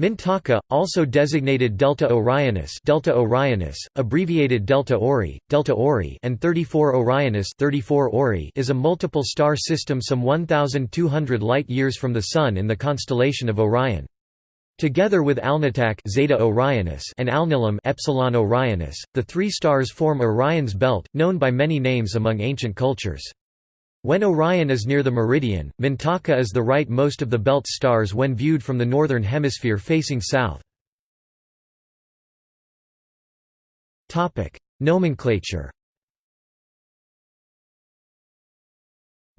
Mintaka, also designated Delta Orionis, Delta Orionis, abbreviated Delta Ori, Delta Ori, and 34 Orionis, 34 Ori, is a multiple star system some 1200 light-years from the Sun in the constellation of Orion. Together with Alnitak Zeta Orionis and Alnilam Epsilon Orionis, the three stars form Orion's belt, known by many names among ancient cultures. When Orion is near the meridian, Mintaka is the right-most of the belt stars when viewed from the northern hemisphere facing south. Nomenclature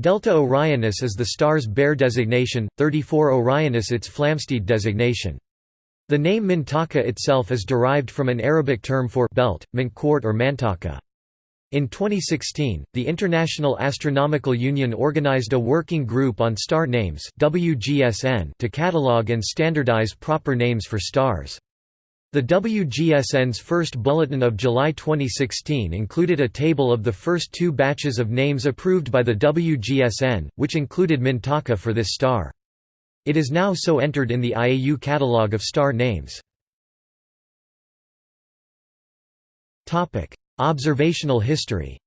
Delta Orionis is the star's Bayer designation, 34 Orionis its Flamsteed designation. The name Mintaka itself is derived from an Arabic term for belt, mintquart or mantaka. In 2016, the International Astronomical Union organized a working group on star names WGSN to catalog and standardize proper names for stars. The WGSN's first bulletin of July 2016 included a table of the first two batches of names approved by the WGSN, which included Mintaka for this star. It is now so entered in the IAU catalog of star names. Observational history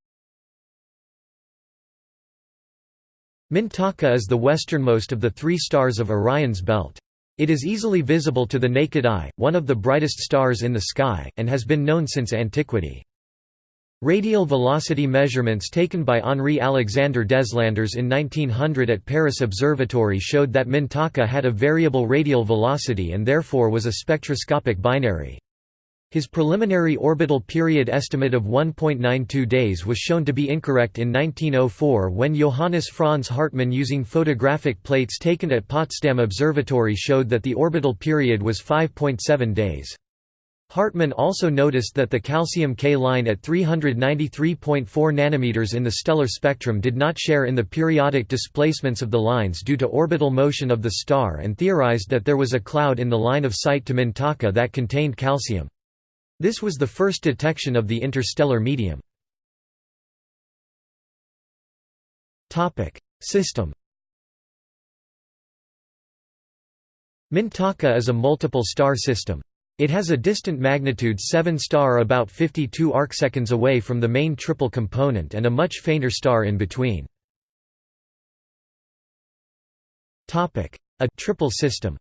Mintaka is the westernmost of the three stars of Orion's belt. It is easily visible to the naked eye, one of the brightest stars in the sky, and has been known since antiquity. Radial velocity measurements taken by Henri-Alexandre Deslandres in 1900 at Paris Observatory showed that Mintaka had a variable radial velocity and therefore was a spectroscopic binary. His preliminary orbital period estimate of 1.92 days was shown to be incorrect in 1904 when Johannes Franz Hartmann using photographic plates taken at Potsdam Observatory showed that the orbital period was 5.7 days. Hartmann also noticed that the calcium K line at 393.4 nanometers in the stellar spectrum did not share in the periodic displacements of the lines due to orbital motion of the star and theorized that there was a cloud in the line of sight to Mintaka that contained calcium. This was the first detection of the interstellar medium. System Mintaka is a multiple star system. It has a distant magnitude 7 star about 52 arcseconds away from the main triple component and a much fainter star in between. A triple system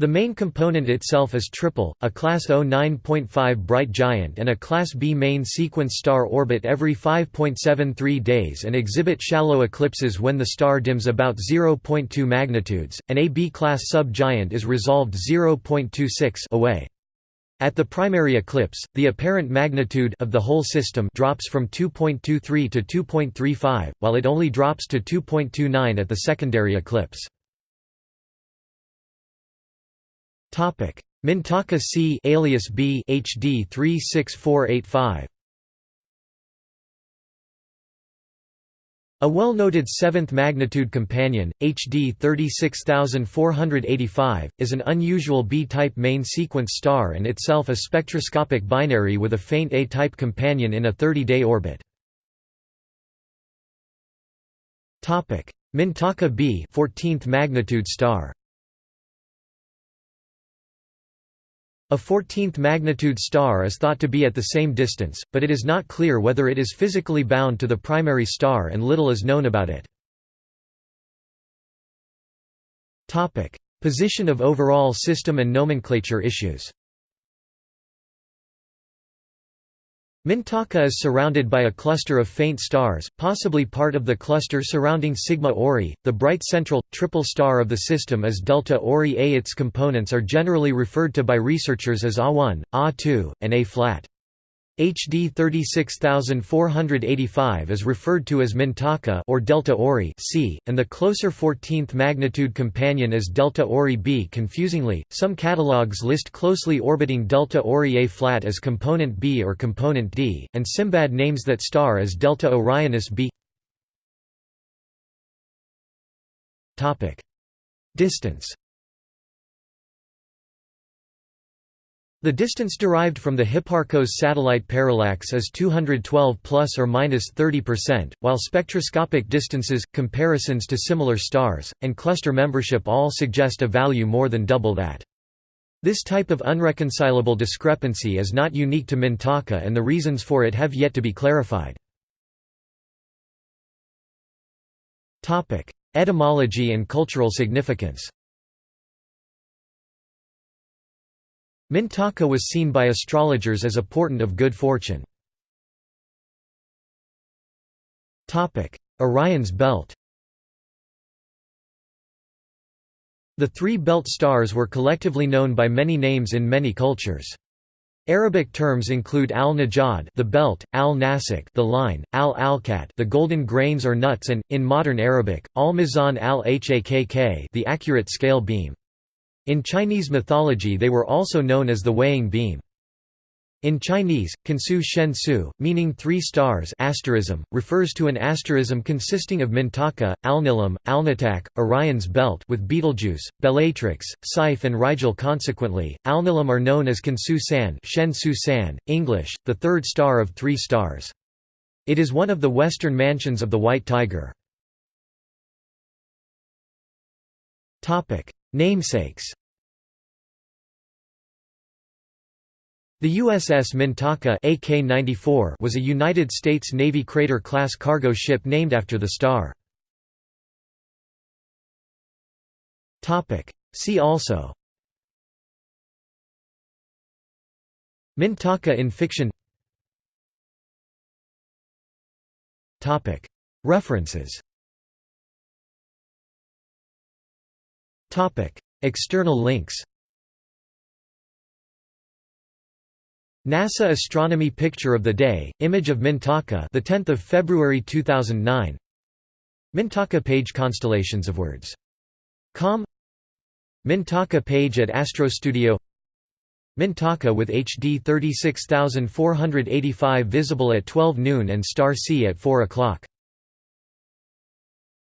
The main component itself is triple, a Class O 9.5 bright giant and a Class B main sequence star orbit every 5.73 days and exhibit shallow eclipses when the star dims about 0.2 magnitudes. An AB class sub-giant is resolved 0.26 away. At the primary eclipse, the apparent magnitude of the whole system drops from 2.23 to 2.35, while it only drops to 2.29 at the secondary eclipse. Topic: Mintaka C alias B HD 36485. A well-noted seventh magnitude companion, HD 36485, is an unusual B-type main sequence star and itself a spectroscopic binary with a faint A-type companion in a 30-day orbit. Mintaka B 14th magnitude star A 14th magnitude star is thought to be at the same distance, but it is not clear whether it is physically bound to the primary star and little is known about it. Position of overall system and nomenclature issues Mintaka is surrounded by a cluster of faint stars, possibly part of the cluster surrounding Sigma Ori. The bright central, triple star of the system is Delta Ori A. Its components are generally referred to by researchers as A1, A2, and A-flat. HD 36485 is referred to as Mintaka or Delta Ori C, and the closer 14th magnitude companion is Delta Ori B. Confusingly, some catalogs list closely orbiting Delta Ori A flat as component B or component D, and Simbad names that star as Delta Orionis B. Distance The distance derived from the Hipparcos satellite parallax is 212 plus or minus 30%, while spectroscopic distances, comparisons to similar stars, and cluster membership all suggest a value more than double that. This type of unreconcilable discrepancy is not unique to Mintaka and the reasons for it have yet to be clarified. Etymology and cultural significance Mintaka was seen by astrologers as a portent of good fortune. Orion's belt The three belt stars were collectively known by many names in many cultures. Arabic terms include al-Najad, the belt, al-Nasik, the line, al-Alkat, the golden grains or nuts, and in modern Arabic, al-Mizan al-Hakk, the accurate scale beam. In Chinese mythology they were also known as the weighing beam. In Chinese, Kansu Shen Su, meaning three stars asterism, refers to an asterism consisting of Mintaka, Alnilam, Alnitak, Orion's belt with Betelgeuse, Bellatrix, Saiph and Rigel consequently, Alnilam are known as Kansu San, Shen Su San, English, the third star of three stars. It is one of the western mansions of the White Tiger. Namesakes The USS Mintaka AK-94 was a United States Navy Crater-class cargo ship named after the star. See also. Mintaka in fiction. References. External links NASA Astronomy Picture of the Day, image of Mintaka the 10th of February 2009. Mintaka page constellations of words. Com Mintaka page at Astrostudio Mintaka with HD 36485 visible at 12 noon and star C at 4 o'clock.